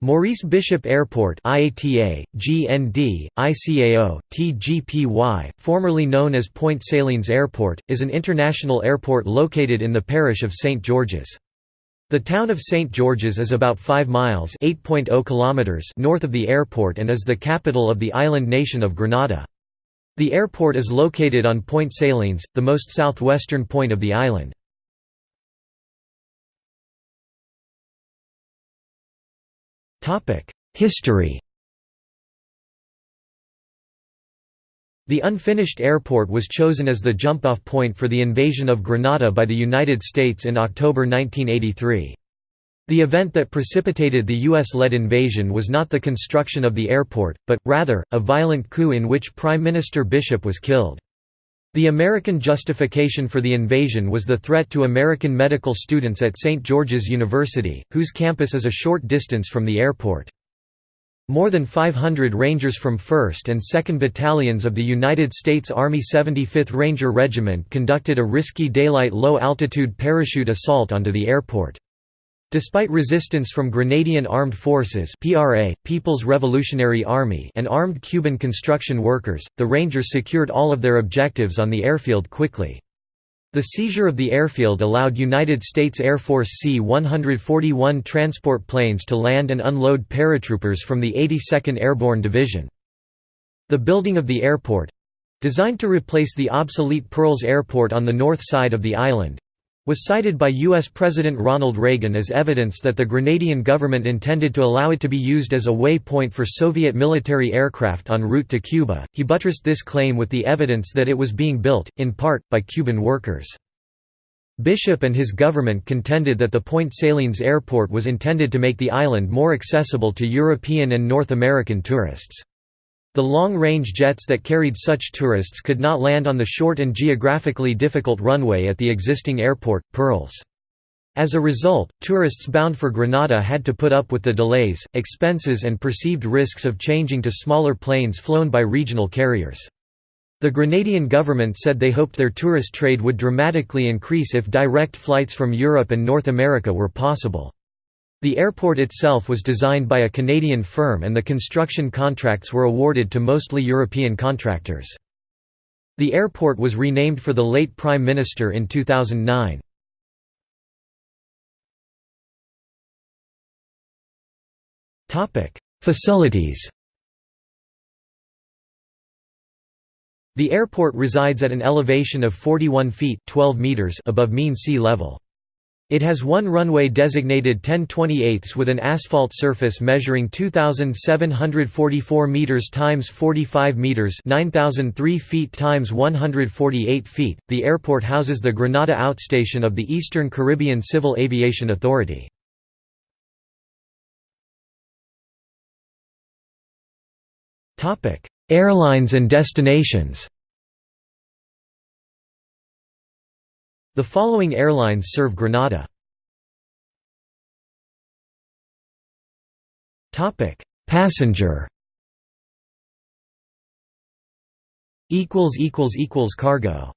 Maurice Bishop Airport IATA, GND, ICAO, TGPY, formerly known as Point Salines Airport, is an international airport located in the parish of St. George's. The town of St. George's is about 5 miles oh kilometers north of the airport and is the capital of the island nation of Grenada. The airport is located on Point Salines, the most southwestern point of the island. History The unfinished airport was chosen as the jump-off point for the invasion of Grenada by the United States in October 1983. The event that precipitated the U.S.-led invasion was not the construction of the airport, but, rather, a violent coup in which Prime Minister Bishop was killed. The American justification for the invasion was the threat to American medical students at St. George's University, whose campus is a short distance from the airport. More than 500 Rangers from 1st and 2nd Battalions of the United States Army 75th Ranger Regiment conducted a risky daylight low-altitude parachute assault onto the airport. Despite resistance from Grenadian Armed Forces PRA, People's Revolutionary Army and armed Cuban construction workers, the Rangers secured all of their objectives on the airfield quickly. The seizure of the airfield allowed United States Air Force C-141 transport planes to land and unload paratroopers from the 82nd Airborne Division. The building of the airport—designed to replace the obsolete Pearls Airport on the north side of the island, was cited by U.S. President Ronald Reagan as evidence that the Grenadian government intended to allow it to be used as a waypoint for Soviet military aircraft en route to Cuba. He buttressed this claim with the evidence that it was being built, in part, by Cuban workers. Bishop and his government contended that the Point Salines airport was intended to make the island more accessible to European and North American tourists. The long-range jets that carried such tourists could not land on the short and geographically difficult runway at the existing airport, Pearls. As a result, tourists bound for Grenada had to put up with the delays, expenses and perceived risks of changing to smaller planes flown by regional carriers. The Grenadian government said they hoped their tourist trade would dramatically increase if direct flights from Europe and North America were possible. The airport itself was designed by a Canadian firm and the construction contracts were awarded to mostly European contractors. The airport was renamed for the late Prime Minister in 2009. Facilities The airport resides at an elevation of 41 feet 12 meters above mean sea level. It has one runway designated 10 28 with an asphalt surface measuring 2744 meters times 45 meters, 9003 feet times 148 feet. The airport houses the Grenada outstation of the Eastern Caribbean Civil Aviation Authority. Topic: Airlines and destinations. The following airlines serve Grenada. Topic: Passenger. Equals equals equals cargo.